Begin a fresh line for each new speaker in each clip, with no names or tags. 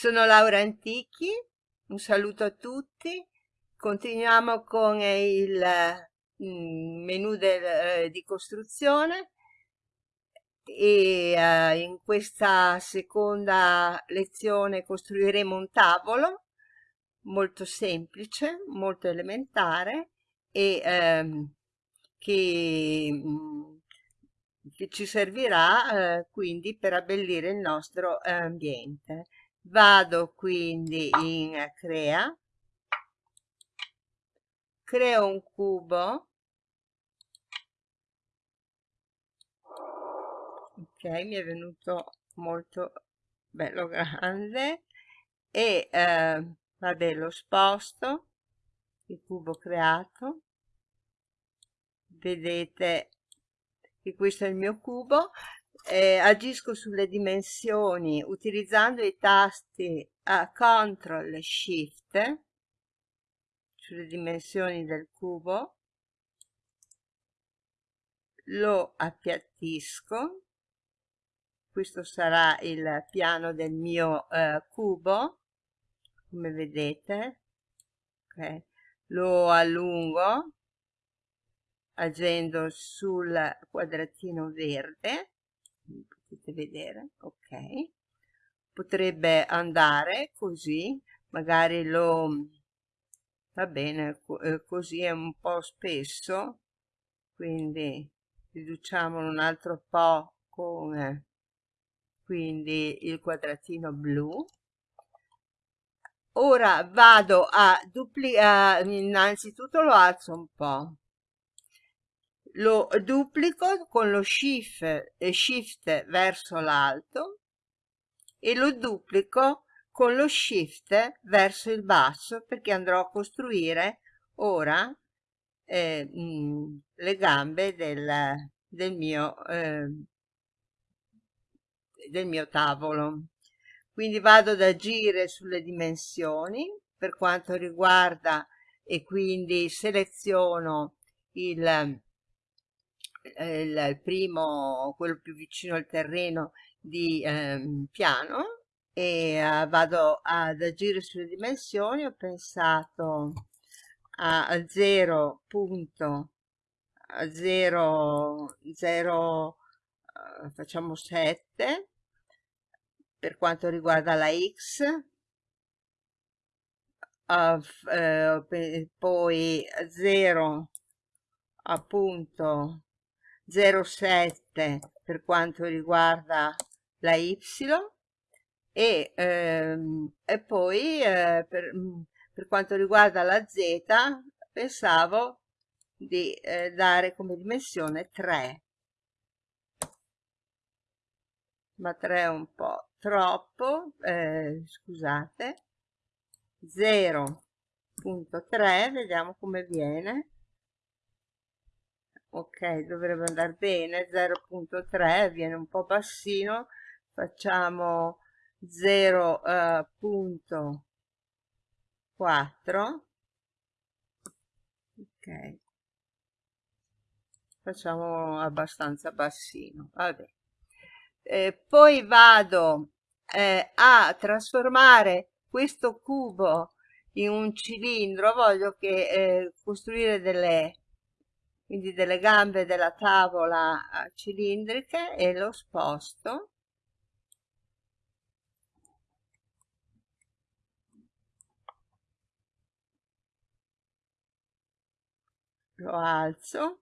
Sono Laura Antichi, un saluto a tutti. Continuiamo con il mm, menu del, eh, di costruzione e eh, in questa seconda lezione costruiremo un tavolo molto semplice, molto elementare e ehm, che, mm, che, ci servirà eh, quindi per abbellire il nostro ambiente. Vado quindi in crea, creo un cubo, ok, mi è venuto molto bello grande. E eh, vabbè lo sposto, il cubo creato, vedete che questo è il mio cubo, eh, agisco sulle dimensioni utilizzando i tasti a CTRL e SHIFT sulle dimensioni del cubo, lo appiattisco, questo sarà il piano del mio eh, cubo, come vedete, okay. lo allungo agendo sul quadratino verde potete vedere ok. Potrebbe andare così magari lo va bene eh, così è un po' spesso quindi riduciamolo un altro po' con quindi il quadratino blu. Ora vado a duplicare innanzitutto lo alzo un po' lo duplico con lo shift, eh, shift verso l'alto e lo duplico con lo shift verso il basso perché andrò a costruire ora eh, mh, mm, le gambe del, del, mio, eh, del mio tavolo. Quindi vado ad agire sulle dimensioni per quanto riguarda e quindi seleziono il il primo, quello più vicino al terreno di eh, piano e eh, vado ad agire sulle dimensioni, ho pensato a 0.0 uh, facciamo 7 per quanto riguarda la x. Uh, uh, poi 0 appunto 0,7 per quanto riguarda la Y e, ehm, e poi eh, per, mm, per, quanto riguarda la Z pensavo di eh, dare come dimensione 3 ma 3 è un po' troppo eh, scusate. 0.3 vediamo come viene ok dovrebbe andare bene 0.3 viene un po' bassino. Facciamo 0.4 uh, ok. Facciamo abbastanza bassino vabbè eh, poi vado eh, a trasformare questo cubo in un cilindro. Voglio che eh, costruire delle quindi delle gambe della tavola cilindriche e lo sposto. Lo alzo.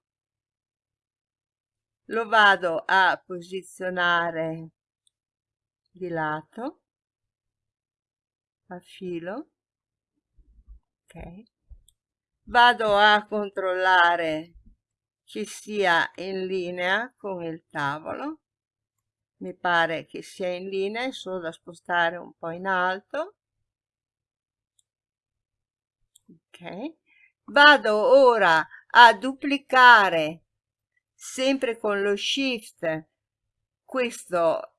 Lo vado a posizionare di lato a filo. Ok. Vado a controllare ci sia in linea con il tavolo. Mi pare che sia in linea è solo da spostare un po' in alto. Ok. Vado ora a duplicare sempre con lo shift questo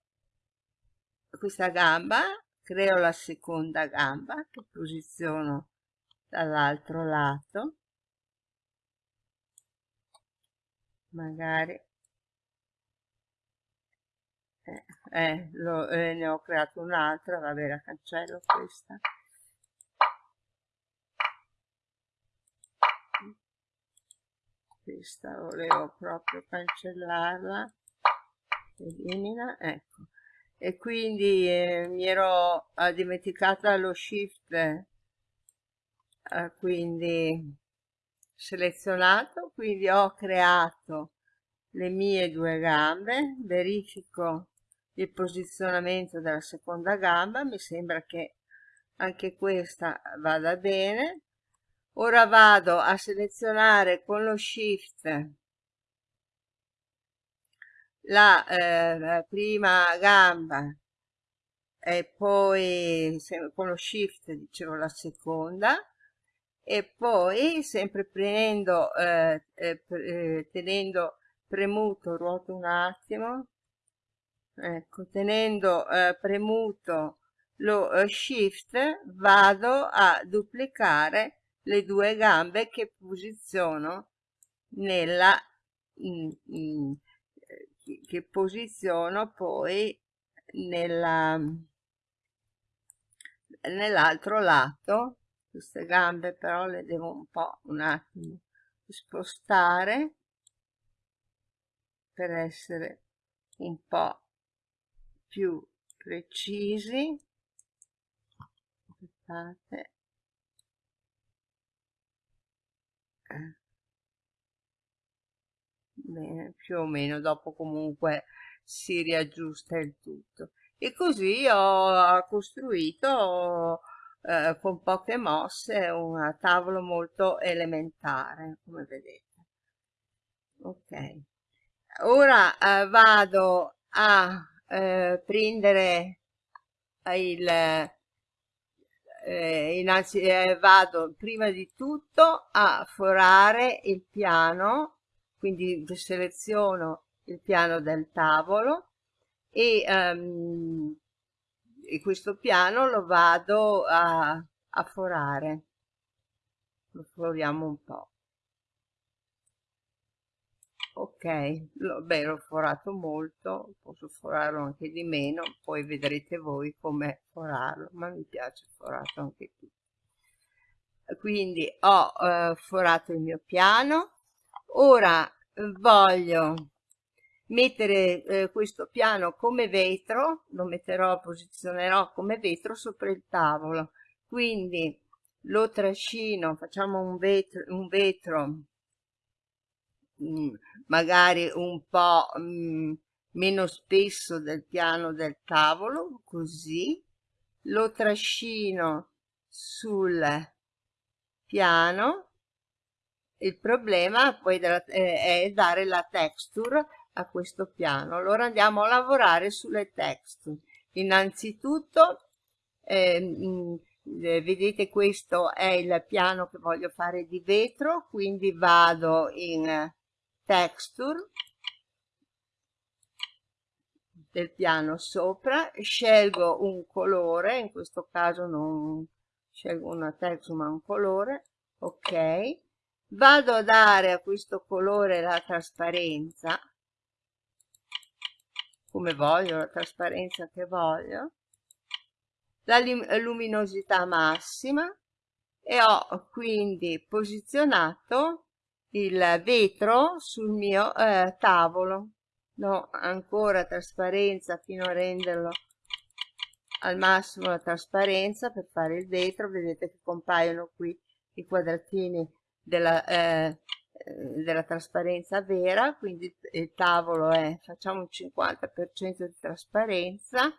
questa gamba creo la seconda gamba che posiziono dall'altro lato magari. Eh, eh, lo, eh, ne ho creato un'altra vabbè la cancello questa. Questa volevo proprio cancellarla. Elimina ecco. E quindi eh, mi ero eh, dimenticata lo shift. Eh, quindi selezionato quindi ho creato le mie due gambe verifico il posizionamento della seconda gamba mi sembra che anche questa vada bene. Ora vado a selezionare con lo shift la eh, prima gamba e poi con lo shift dicevo la seconda e poi sempre prendendo eh, eh, eh, tenendo premuto ruoto un attimo ecco tenendo eh, premuto lo eh, shift vado a duplicare le due gambe che posiziono nella in, in, che posiziono poi nella nell'altro lato queste gambe però le devo un po' un attimo spostare per essere un po' più precisi. Aspettate. Bene più o meno dopo comunque si riaggiusta il tutto. E così ho costruito eh, con poche mosse un tavolo molto elementare come vedete. Ok. Ora eh, vado a eh, prendere il eh, innanzi eh, vado prima di tutto a forare il piano quindi seleziono il piano del tavolo e, um, e questo piano lo vado a, a forare. Lo foriamo un po' ok lo, beh l'ho forato molto posso forarlo anche di meno poi vedrete voi come forarlo ma mi piace forato anche qui quindi ho eh, forato il mio piano. Ora voglio mettere eh, questo piano come vetro lo metterò posizionerò come vetro sopra il tavolo quindi lo trascino facciamo un vetro un vetro Mm, magari un po' mm, meno spesso del piano del tavolo, così, lo trascino sul piano. Il problema poi eh, è dare la texture a questo piano. Allora andiamo a lavorare sulle texture. Innanzitutto, eh, mh, eh, vedete questo è il piano che voglio fare di vetro, quindi vado in texture del piano sopra, scelgo un colore, in questo caso non scelgo una texture ma un colore, ok, vado a dare a questo colore la trasparenza, come voglio, la trasparenza che voglio, la luminosità massima e ho quindi posizionato il vetro sul mio eh, tavolo. No ancora trasparenza fino a renderlo al massimo la trasparenza per fare il vetro. Vedete che compaiono qui i quadratini della, eh, della trasparenza vera quindi il tavolo è facciamo un 50% di trasparenza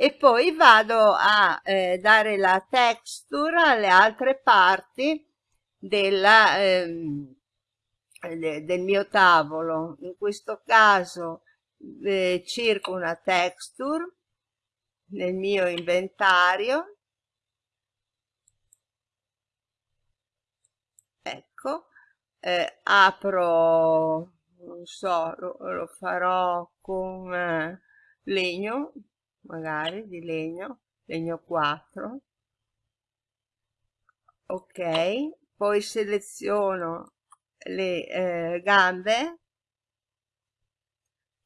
e poi vado a eh, dare la texture alle altre parti della, ehm, del mio tavolo. In questo caso eh, cerco una texture nel mio inventario ecco eh, apro non so lo, lo farò con eh, legno magari di legno legno 4 ok poi seleziono le eh, gambe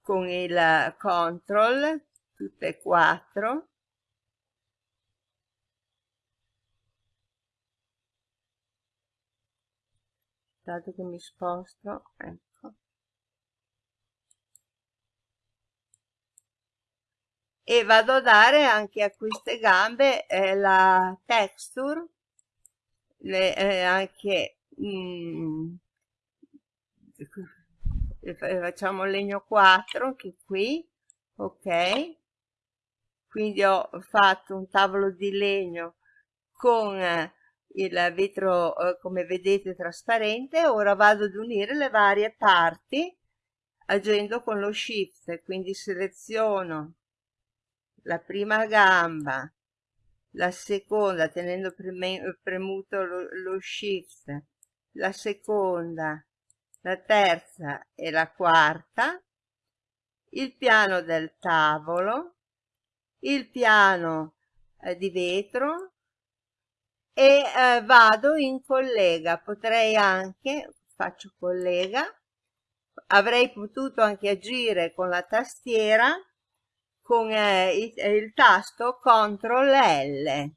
con il control tutte e quattro dato che mi sposto ecco. E vado a dare anche a queste gambe eh, la texture le, eh, anche mm, facciamo legno 4 anche qui ok? Quindi ho fatto un tavolo di legno con il vetro eh, come vedete trasparente. Ora vado ad unire le varie parti agendo con lo shift. Quindi seleziono la prima gamba la seconda tenendo premuto lo, lo shift la seconda la terza e la quarta. Il piano del tavolo il piano eh, di vetro e eh, vado in collega. Potrei anche faccio collega. Avrei potuto anche agire con la tastiera con eh, il, il, tasto CTRL L.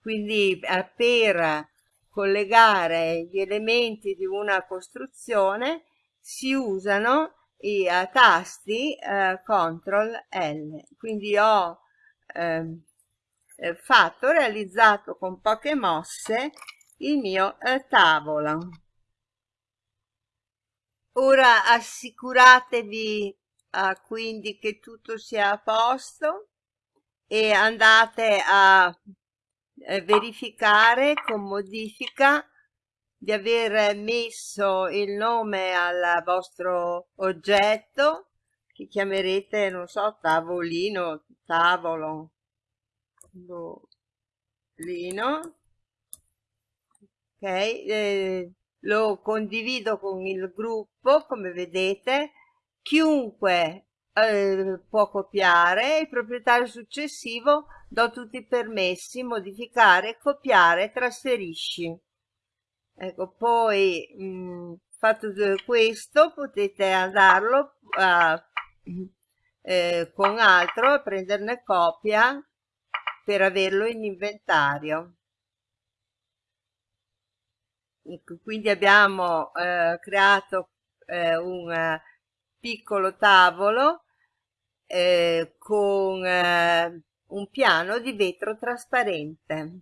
Quindi eh, per collegare gli elementi di una costruzione si usano i uh, tasti uh, CTRL L. Quindi ho ehm, eh, fatto, realizzato con poche mosse il mio eh, tavolo. Ora assicuratevi uh, quindi che tutto sia a posto e andate a eh, verificare con modifica di aver messo il nome al vostro oggetto che chiamerete, non so, tavolino, tavolo, lino. Ok eh, lo condivido con il gruppo come vedete. Chiunque eh, può copiare il proprietario successivo do tutti i permessi modificare copiare trasferisci. Ecco poi mh, mm, fatto questo potete andarlo a, eh, con altro a prenderne copia per averlo in inventario. Ecco, quindi abbiamo eh, creato eh, un eh, piccolo tavolo eh, con eh, un piano di vetro trasparente.